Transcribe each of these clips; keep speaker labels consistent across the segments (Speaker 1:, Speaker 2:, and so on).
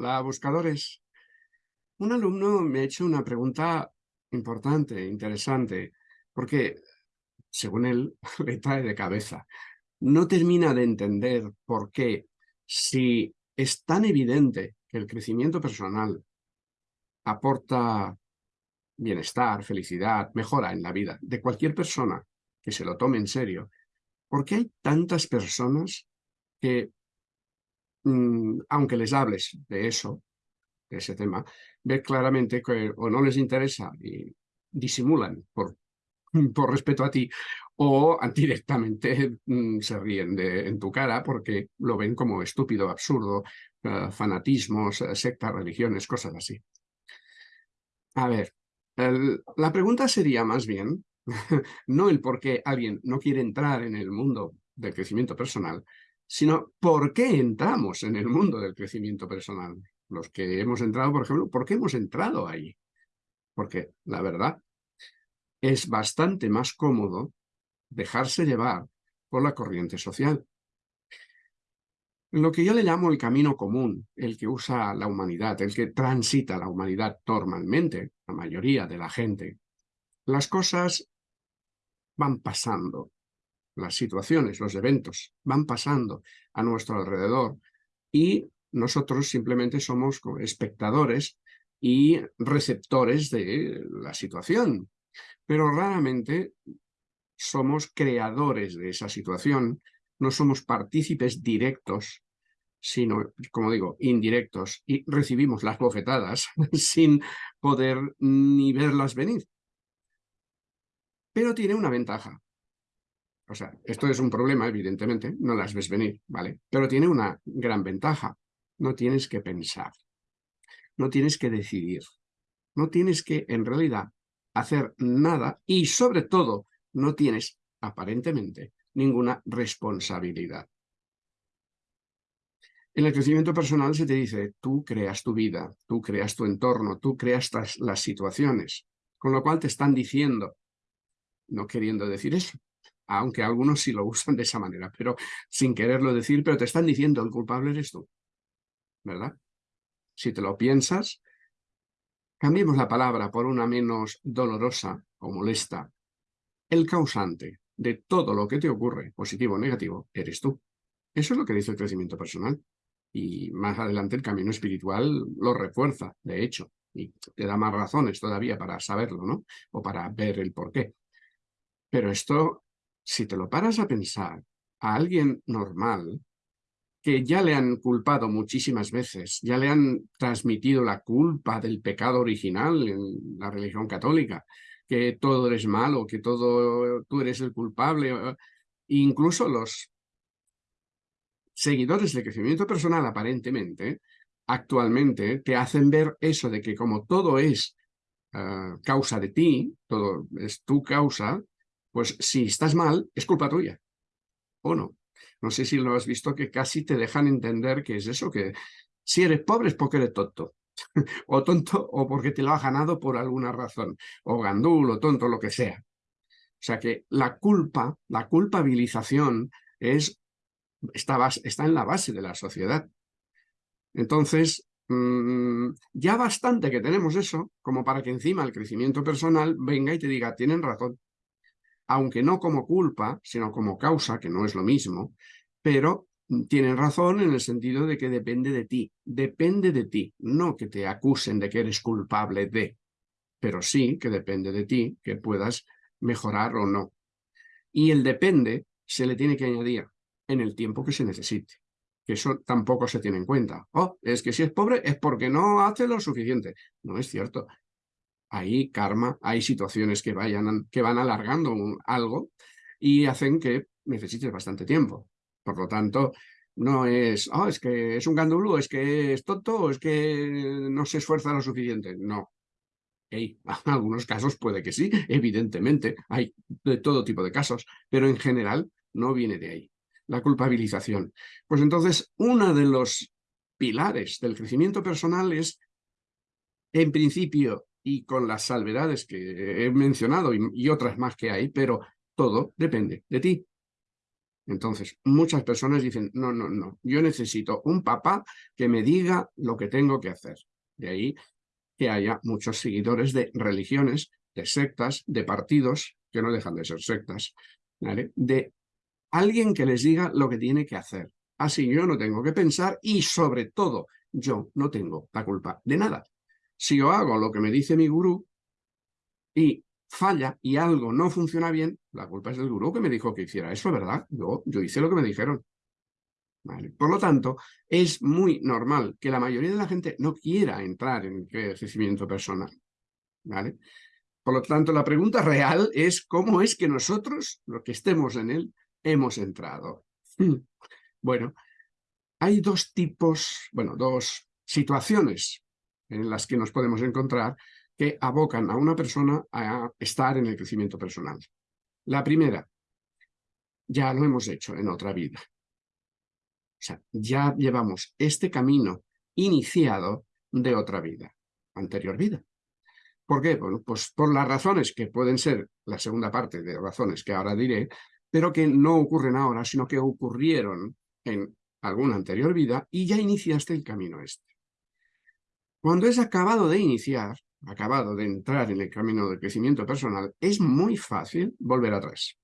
Speaker 1: Hola, buscadores. Un alumno me ha hecho una pregunta importante, interesante, porque, según él, le trae de cabeza. No termina de entender por qué, si es tan evidente que el crecimiento personal aporta bienestar, felicidad, mejora en la vida de cualquier persona que se lo tome en serio, ¿por qué hay tantas personas que aunque les hables de eso, de ese tema, ve claramente que o no les interesa y disimulan por, por respeto a ti, o directamente mm, se ríen de, en tu cara porque lo ven como estúpido, absurdo, uh, fanatismos, uh, sectas, religiones, cosas así. A ver, la pregunta sería más bien, no el por qué alguien no quiere entrar en el mundo del crecimiento personal, sino por qué entramos en el mundo del crecimiento personal. Los que hemos entrado, por ejemplo, ¿por qué hemos entrado ahí? Porque, la verdad, es bastante más cómodo dejarse llevar por la corriente social. Lo que yo le llamo el camino común, el que usa la humanidad, el que transita la humanidad normalmente, la mayoría de la gente, las cosas van pasando las situaciones, los eventos van pasando a nuestro alrededor y nosotros simplemente somos espectadores y receptores de la situación. Pero raramente somos creadores de esa situación, no somos partícipes directos, sino, como digo, indirectos, y recibimos las bofetadas sin poder ni verlas venir. Pero tiene una ventaja, o sea, esto es un problema, evidentemente, no las ves venir, ¿vale? Pero tiene una gran ventaja. No tienes que pensar. No tienes que decidir. No tienes que, en realidad, hacer nada y, sobre todo, no tienes, aparentemente, ninguna responsabilidad. En el crecimiento personal se te dice, tú creas tu vida, tú creas tu entorno, tú creas las situaciones, con lo cual te están diciendo, no queriendo decir eso, aunque algunos sí lo usan de esa manera, pero sin quererlo decir, pero te están diciendo el culpable eres tú, ¿verdad? Si te lo piensas, cambiemos la palabra por una menos dolorosa o molesta. El causante de todo lo que te ocurre, positivo o negativo, eres tú. Eso es lo que dice el crecimiento personal. Y más adelante el camino espiritual lo refuerza, de hecho, y te da más razones todavía para saberlo, ¿no? O para ver el porqué. Pero esto si te lo paras a pensar, a alguien normal, que ya le han culpado muchísimas veces, ya le han transmitido la culpa del pecado original en la religión católica, que todo eres malo, que todo tú eres el culpable, incluso los seguidores del crecimiento personal aparentemente, actualmente te hacen ver eso de que como todo es eh, causa de ti, todo es tu causa, pues si estás mal, es culpa tuya. ¿O no? No sé si lo has visto que casi te dejan entender que es eso, que si eres pobre es porque eres tonto. o tonto o porque te lo has ganado por alguna razón. O gandul o tonto, lo que sea. O sea que la culpa, la culpabilización es, está, está en la base de la sociedad. Entonces, mm, ya bastante que tenemos eso, como para que encima el crecimiento personal venga y te diga, tienen razón aunque no como culpa, sino como causa, que no es lo mismo, pero tienen razón en el sentido de que depende de ti, depende de ti, no que te acusen de que eres culpable de, pero sí que depende de ti que puedas mejorar o no. Y el depende se le tiene que añadir en el tiempo que se necesite, que eso tampoco se tiene en cuenta. Oh, es que si es pobre es porque no hace lo suficiente. No es cierto hay karma, hay situaciones que, vayan, que van alargando algo y hacen que necesites bastante tiempo. Por lo tanto, no es, oh, es que es un gandulo, es que es tonto, es que no se esfuerza lo suficiente. No. en algunos casos puede que sí, evidentemente, hay de todo tipo de casos, pero en general no viene de ahí. La culpabilización. Pues entonces, uno de los pilares del crecimiento personal es, en principio, y con las salvedades que he mencionado y, otras más que hay, pero todo depende de ti. Entonces, muchas personas dicen, no, no, no, yo necesito un papá que me diga lo que tengo que hacer. De ahí que haya muchos seguidores de religiones, de sectas, de partidos, que no dejan de ser sectas, de alguien que les diga lo que tiene que hacer. Así yo no tengo que pensar y sobre todo yo no tengo la culpa de nada. Si yo hago lo que me dice mi gurú y falla y algo no funciona bien, la culpa es del gurú que me dijo que hiciera eso, ¿verdad? Yo, yo hice lo que me dijeron. Por lo tanto, es muy normal que la mayoría de la gente no quiera entrar en el crecimiento personal. Por lo tanto, la pregunta real es cómo es que nosotros, los que estemos en él, hemos entrado. Bueno, hay dos tipos, bueno, dos situaciones en las que nos podemos encontrar que abocan a una persona a estar en el crecimiento personal. La primera, ya lo hemos hecho en otra vida. O sea, ya llevamos este camino iniciado de otra vida, anterior vida. ¿Por qué? Bueno, pues por las razones que pueden ser la segunda parte de razones que ahora diré, pero que no ocurren ahora, sino que ocurrieron en alguna anterior vida y ya iniciaste el camino este. Cuando es acabado de iniciar, acabado de entrar en el camino de crecimiento personal, es muy fácil volver atrás,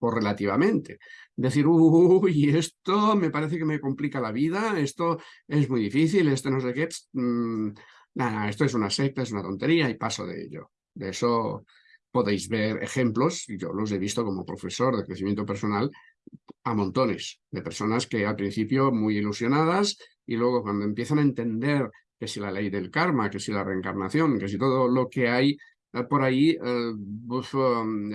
Speaker 1: o relativamente. Decir, uy, esto me parece que me complica la vida, esto es muy difícil, esto no sé qué, mm, nada, esto es una secta, es una tontería y paso de ello. De eso podéis ver ejemplos, yo los he visto como profesor de crecimiento personal, a montones de personas que al principio muy ilusionadas y luego cuando empiezan a entender que si la ley del karma, que si la reencarnación, que si todo lo que hay eh, por ahí, eh, pues, um,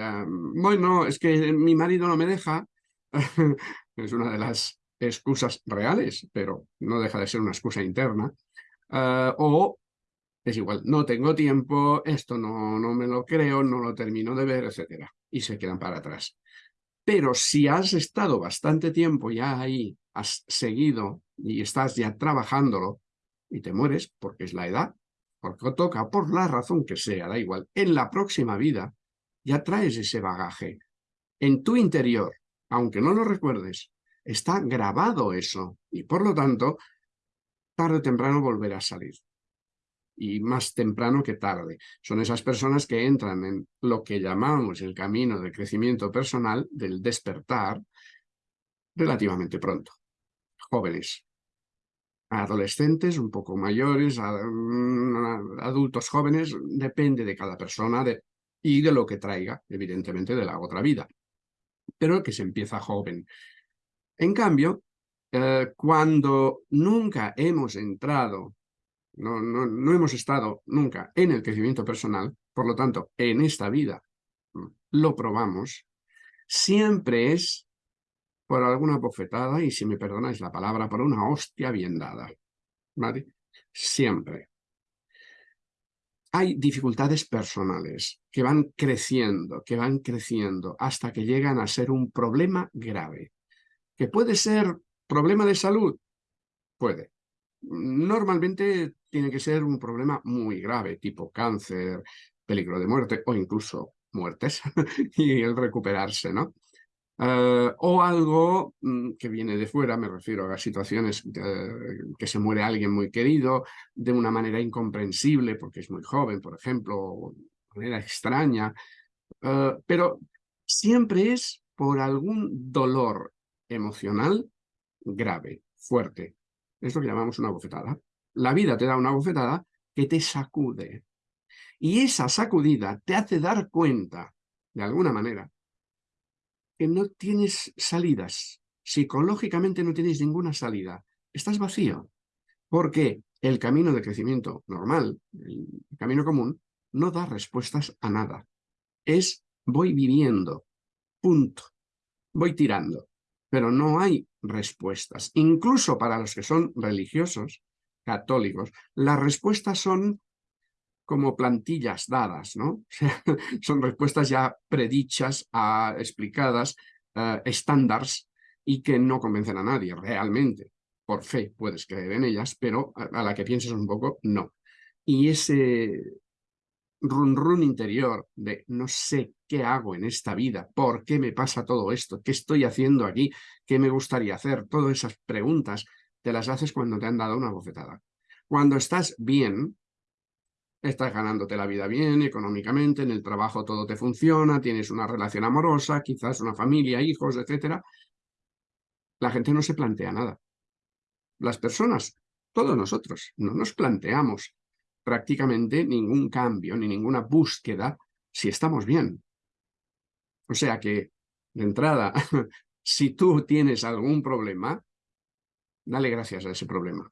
Speaker 1: bueno, es que mi marido no me deja, es una de las excusas reales, pero no deja de ser una excusa interna, eh, o es igual, no tengo tiempo, esto no, no me lo creo, no lo termino de ver, etc. Y se quedan para atrás. Pero si has estado bastante tiempo ya ahí, has seguido y estás ya trabajándolo y te mueres porque es la edad, porque toca, por la razón que sea, da igual, en la próxima vida ya traes ese bagaje. En tu interior, aunque no lo recuerdes, está grabado eso y por lo tanto, tarde o temprano volverá a salir y más temprano que tarde. Son esas personas que entran en lo que llamamos el camino de crecimiento personal, del despertar, relativamente pronto. Jóvenes, adolescentes, un poco mayores, mm, adultos jóvenes, depende de cada persona y de lo que traiga, evidentemente, de la otra vida. Pero que se empieza joven. En cambio, eh, cuando nunca hemos entrado no, no, hemos estado nunca en el crecimiento personal, por lo tanto, en esta vida mm, lo probamos, siempre es por alguna bofetada, y si me perdonáis la palabra, por una hostia bien dada. ¿Vale? Siempre. Hay dificultades personales que van creciendo, que van creciendo, hasta que llegan a ser un problema grave. ¿Que puede ser problema de salud? Puede. Normalmente tiene que ser un problema muy grave, tipo cáncer, peligro de muerte o incluso muertes y el recuperarse, ¿no? Eh, o algo mm, que viene de fuera, me refiero a situaciones que se muere alguien muy querido de una manera incomprensible porque es muy joven, por ejemplo, o de manera extraña, eh, pero siempre es por algún dolor emocional grave, fuerte. Es lo que llamamos una bofetada la vida te da una bofetada que te sacude. Y esa sacudida te hace dar cuenta, de alguna manera, que no tienes salidas. Psicológicamente no tienes ninguna salida. Estás vacío. Porque el camino de crecimiento normal, el camino común, no da respuestas a nada. Es voy viviendo, punto. Voy tirando. Pero no hay respuestas. Incluso para los que son religiosos, católicos. Las respuestas son como plantillas dadas, ¿no? son respuestas ya predichas, ah, explicadas, uh, estándares y que no convencen a nadie realmente. Por fe puedes creer en ellas, pero a, la que pienses un poco, no. Y ese, run run interior de no sé qué hago en esta vida, por qué me pasa todo esto, qué estoy haciendo aquí, qué me gustaría hacer, todas esas preguntas te las haces cuando te han dado una bofetada. Cuando estás bien, estás ganándote la vida bien, económicamente, en el trabajo todo te funciona, tienes una relación amorosa, quizás una familia, hijos, etcétera, la gente no se plantea nada. Las personas, todos nosotros, no nos planteamos prácticamente ningún cambio ni ninguna búsqueda si estamos bien. O sea que, de entrada, si tú tienes algún problema, dale gracias a ese problema.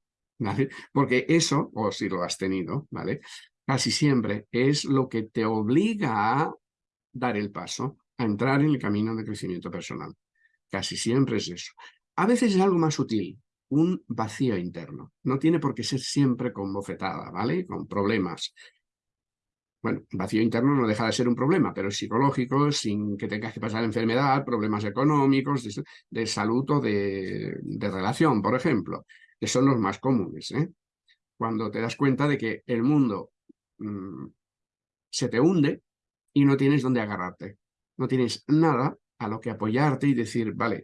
Speaker 1: Porque eso, o si lo has tenido, ¿vale? Casi siempre es lo que te obliga a dar el paso, a entrar en el camino de crecimiento personal. Casi siempre es eso. A veces es algo más sutil, un vacío interno. No tiene por qué ser siempre con bofetada, ¿vale? Con problemas. Bueno, vacío interno no deja de ser un problema, pero es psicológico, sin que tengas que pasar enfermedad, problemas económicos, de, salud o de, relación, por ejemplo, que son los más comunes. ¿eh? Cuando te das cuenta de que el mundo mm, se te hunde y no tienes dónde agarrarte. No tienes nada a lo que apoyarte y decir, vale,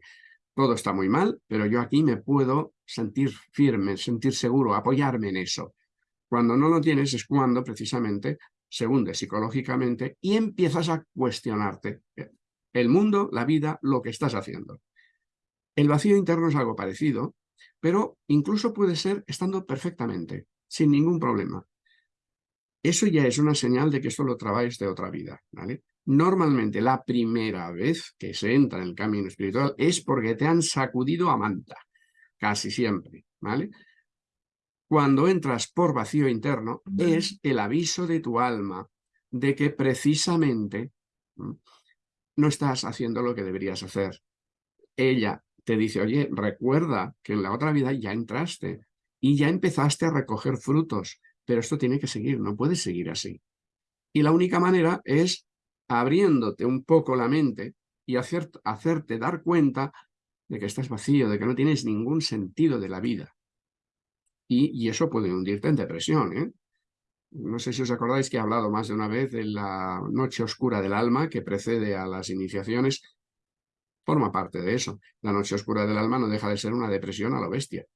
Speaker 1: todo está muy mal, pero yo aquí me puedo sentir firme, sentir seguro, apoyarme en eso. Cuando no lo tienes es cuando precisamente se hunde psicológicamente y empiezas a cuestionarte el mundo, la vida, lo que estás haciendo. El vacío interno es algo parecido, pero incluso puede ser estando perfectamente, sin ningún problema. Eso ya es una señal de que esto lo trabajes de otra vida, ¿vale? Normalmente la primera vez que se entra en el camino espiritual es porque te han sacudido a manta, casi siempre, ¿vale? Cuando entras por vacío interno es el aviso de tu alma de que precisamente no estás haciendo lo que deberías hacer. Ella te dice, oye, recuerda que en la otra vida ya entraste y ya empezaste a recoger frutos, pero esto tiene que seguir, no puedes seguir así. Y la única manera es abriéndote un poco la mente y hacerte dar cuenta de que estás vacío, de que no tienes ningún sentido de la vida. Y, eso puede hundirte en depresión. ¿eh? No sé si os acordáis que he hablado más de una vez de la noche oscura del alma que precede a las iniciaciones. Forma parte de eso. La noche oscura del alma no deja de ser una depresión a lo bestia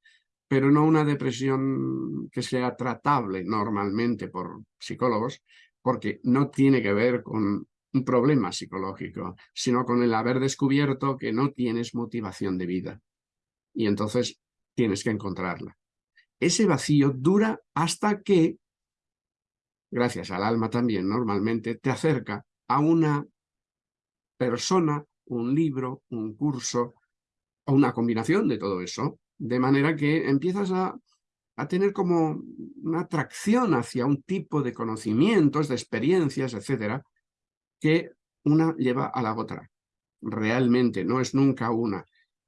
Speaker 1: pero no una depresión que sea tratable normalmente por psicólogos, porque no tiene que ver con un problema psicológico, sino con el haber descubierto que no tienes motivación de vida. Y entonces tienes que encontrarla. Ese vacío dura hasta que, gracias al alma también normalmente, te acerca a una persona, un libro, un curso, o una combinación de todo eso, de manera que empiezas a, a tener como una atracción hacia un tipo de conocimientos, de experiencias, etcétera, que una lleva a la otra. Realmente, no es nunca una.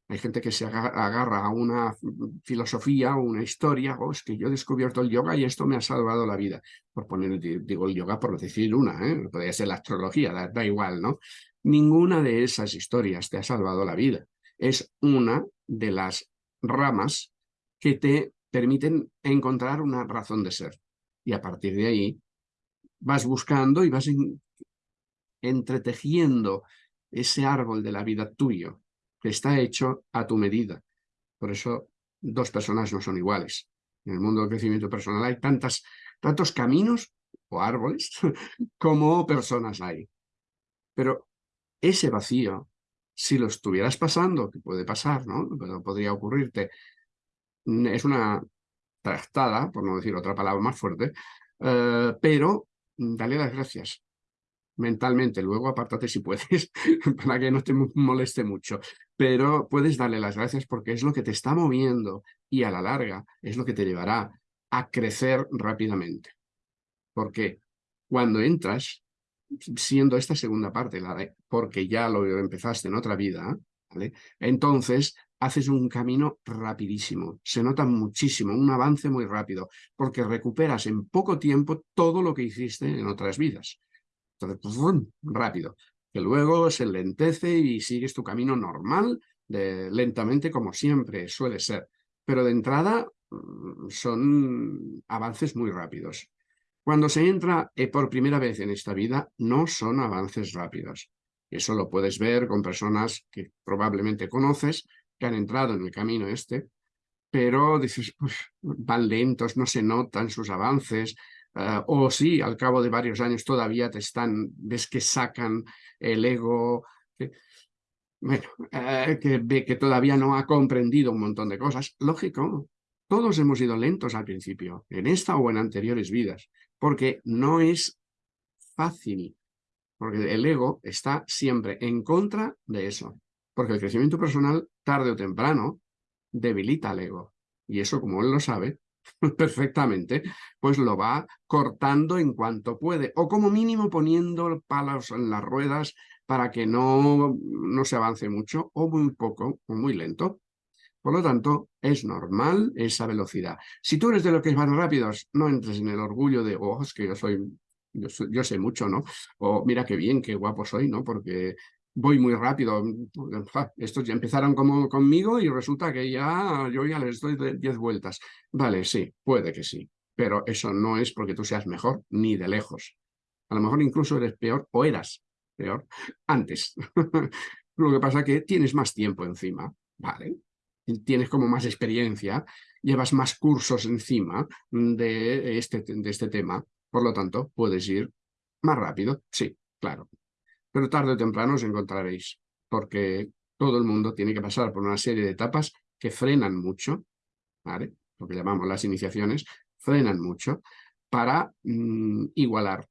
Speaker 1: Hay gente que se agarra a una filosofía o una historia, o oh, es que yo he descubierto el yoga y esto me ha salvado la vida. Por poner, digo el yoga por decir una, ¿eh? podría ser la astrología, da igual, ¿no? Ninguna de esas historias te ha salvado la vida. Es una de las ramas que te permiten encontrar una razón de ser. Y a partir de ahí vas buscando y vas entretejiendo ese árbol de la vida tuyo, que está hecho a tu medida. Por eso dos personas no son iguales. En el mundo del crecimiento personal hay tantas, tantos caminos o árboles como personas hay. Pero ese vacío, si lo estuvieras pasando, que puede pasar, ¿no? podría ocurrirte, es una trastada, por no decir otra palabra más fuerte, eh, pero dale las gracias mentalmente, luego apártate si puedes, para que no te moleste mucho, pero puedes darle las gracias porque es lo que te está moviendo y a la larga es lo que te llevará a crecer rápidamente. Porque cuando entras, siendo esta segunda parte, la de porque ya lo empezaste en otra vida, entonces haces un camino rapidísimo, se nota muchísimo, un avance muy rápido, porque recuperas en poco tiempo todo lo que hiciste en otras vidas. Entonces, pues, rápido. Que luego se lentece y sigues tu camino normal, de, lentamente como siempre suele ser. Pero de entrada mm, son avances muy rápidos. Cuando se entra eh, por primera vez en esta vida, no son avances rápidos. Eso lo puedes ver con personas que probablemente conoces, que han entrado en el camino este, pero dices, van lentos, no se notan sus avances, eh, o sí, al cabo de varios años todavía te están, ves que sacan el ego, que, eh, que ve que todavía no ha comprendido un montón de cosas. Lógico, todos hemos ido lentos al principio, en esta o en anteriores vidas, porque no es fácil porque el ego está siempre en contra de eso. Porque el crecimiento personal, tarde o temprano, debilita al ego. Y eso, como él lo sabe perfectamente, pues lo va cortando en cuanto puede. O como mínimo poniendo palos en las ruedas para que no, no se avance mucho, o muy poco, o muy lento. Por lo tanto, es normal esa velocidad. Si tú eres de los que van rápidos, no entres en el orgullo de, oh, es que yo soy yo, sé mucho, ¿no? O mira qué bien, qué guapo soy, ¿no? Porque voy muy rápido. Estos ya empezaron como conmigo y resulta que ya yo ya les doy 10 vueltas. Vale, sí, puede que sí, pero eso no es porque tú seas mejor ni de lejos. A lo mejor incluso eres peor o eras peor antes. Lo que pasa es que tienes más tiempo encima, ¿vale? Tienes como más experiencia, llevas más cursos encima de este, de este tema por lo tanto, puedes ir más rápido, sí, claro. Pero tarde o temprano os encontraréis, porque todo el mundo tiene que pasar por una serie de etapas que frenan mucho, ¿vale? lo que llamamos las iniciaciones, frenan mucho para mm, igualar.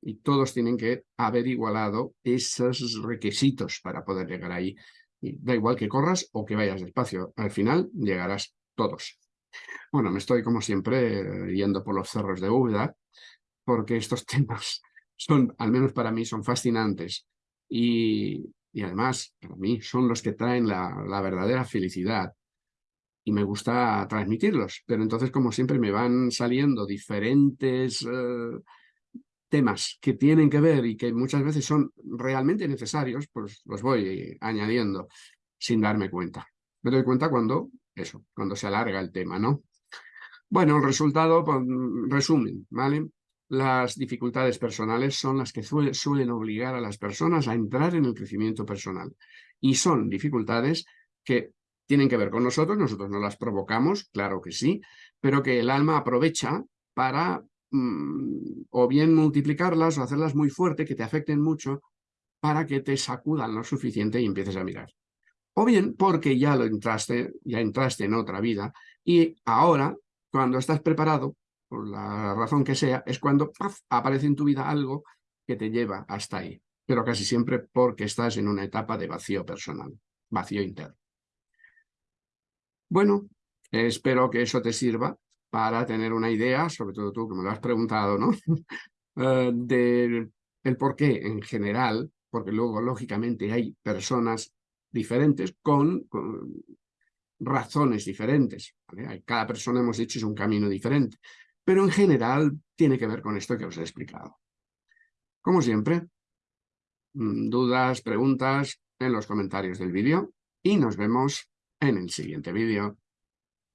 Speaker 1: Y todos tienen que haber igualado esos requisitos para poder llegar ahí. Y da igual que corras o que vayas despacio, al final llegarás todos. Bueno, me estoy como siempre yendo por los cerros de Úbeda, porque estos temas son, al menos para mí, son fascinantes y, además, para mí, son los que traen la, verdadera felicidad y me gusta transmitirlos. Pero entonces, como siempre, me van saliendo diferentes eh, temas que tienen que ver y que muchas veces son realmente necesarios, pues los voy añadiendo sin darme cuenta. Me doy cuenta cuando, eso, cuando se alarga el tema, ¿no? Bueno, el resultado, pues, resumen, ¿vale? Las dificultades personales son las que suelen obligar a las personas a entrar en el crecimiento personal. Y son dificultades que tienen que ver con nosotros, nosotros no las provocamos, claro que sí, pero que el alma aprovecha para mm, o bien multiplicarlas o hacerlas muy fuerte, que te afecten mucho, para que te sacudan lo suficiente y empieces a mirar. O bien porque ya lo entraste, ya entraste en otra vida y ahora, cuando estás preparado, por la razón que sea, es cuando aparece en tu vida algo que te lleva hasta ahí, pero casi siempre porque estás en una etapa de vacío personal, vacío interno. Bueno, espero que eso te sirva para tener una idea, sobre todo tú que me lo has preguntado, ¿no? uh, del por qué en general, porque luego lógicamente hay personas diferentes con, razones diferentes. Cada persona, hemos dicho, es un camino diferente pero en general tiene que ver con esto que os he explicado. Como siempre, mm, dudas, preguntas en los comentarios del vídeo y nos vemos en el siguiente vídeo.